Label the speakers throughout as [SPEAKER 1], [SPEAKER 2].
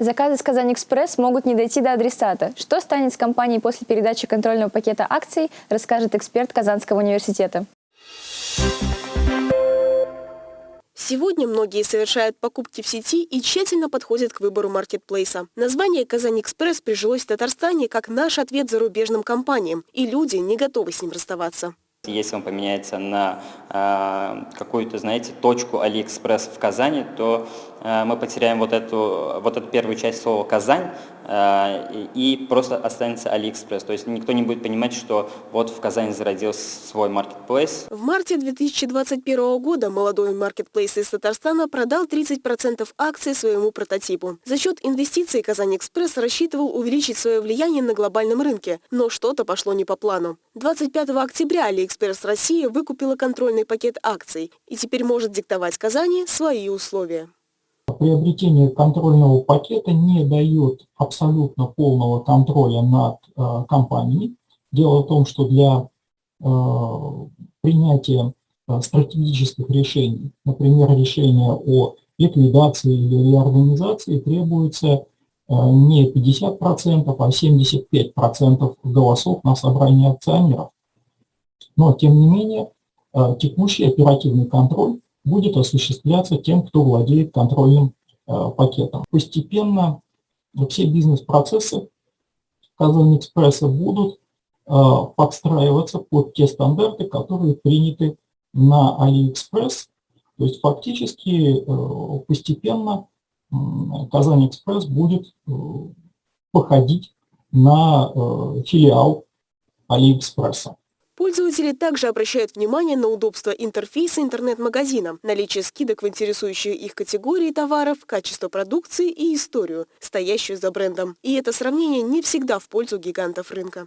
[SPEAKER 1] Заказы с Казань Экспресс могут не дойти до адресата. Что станет с компанией после передачи контрольного пакета акций, расскажет эксперт Казанского университета.
[SPEAKER 2] Сегодня многие совершают покупки в сети и тщательно подходят к выбору маркетплейса. Название «Казань Экспресс» прижилось в Татарстане как наш ответ зарубежным компаниям, и люди не готовы с ним расставаться.
[SPEAKER 3] Если он поменяется на э, какую-то, знаете, точку Алиэкспресс в Казани, то мы потеряем вот эту, вот эту первую часть слова «Казань», э, и просто останется Алиэкспресс. То есть никто не будет понимать, что вот в Казани зародился свой маркетплейс.
[SPEAKER 2] В марте 2021 года молодой маркетплейс из Татарстана продал 30% акций своему прототипу. За счет инвестиций Казань Экспресс рассчитывал увеличить свое влияние на глобальном рынке, но что-то пошло не по плану. 25 октября Алиэкспресс Экспресс России выкупила контрольный пакет акций и теперь может диктовать Казани свои условия.
[SPEAKER 4] Приобретение контрольного пакета не дает абсолютно полного контроля над э, компанией. Дело в том, что для э, принятия э, стратегических решений, например, решения о ликвидации или реорганизации, требуется не 50%, а 75% голосов на собрании акционеров. Но, тем не менее, текущий оперативный контроль будет осуществляться тем, кто владеет контрольным пакетом. Постепенно все бизнес-процессы Казань Экспресса будут э, подстраиваться под те стандарты, которые приняты на AliExpress. То есть фактически постепенно Казань Экспресс будет походить на филиал Алиэкспресса.
[SPEAKER 2] Пользователи также обращают внимание на удобство интерфейса интернет-магазина, наличие скидок в интересующие их категории товаров, качество продукции и историю, стоящую за брендом. И это сравнение не всегда в пользу гигантов рынка.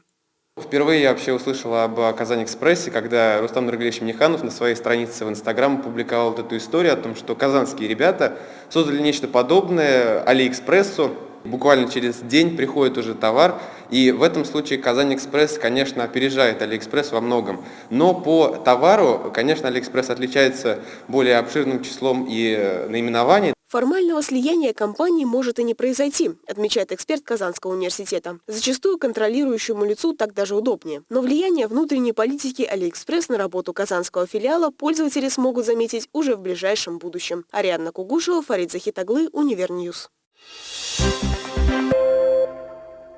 [SPEAKER 5] Впервые я вообще услышал об Казань Экспрессе, когда Рустам Нургалевич Миниханов на своей странице в Инстаграм опубликовал вот эту историю о том, что казанские ребята создали нечто подобное Алиэкспрессу, Буквально через день приходит уже товар, и в этом случае Казань Экспресс, конечно, опережает Алиэкспресс во многом. Но по товару, конечно, Алиэкспресс отличается более обширным числом и э, наименований.
[SPEAKER 2] Формального слияния компаний может и не произойти, отмечает эксперт Казанского университета. Зачастую контролирующему лицу так даже удобнее. Но влияние внутренней политики Алиэкспресс на работу казанского филиала пользователи смогут заметить уже в ближайшем будущем. Ариадна Кугушева, Фарид Захитаглы, Универньюз. Thank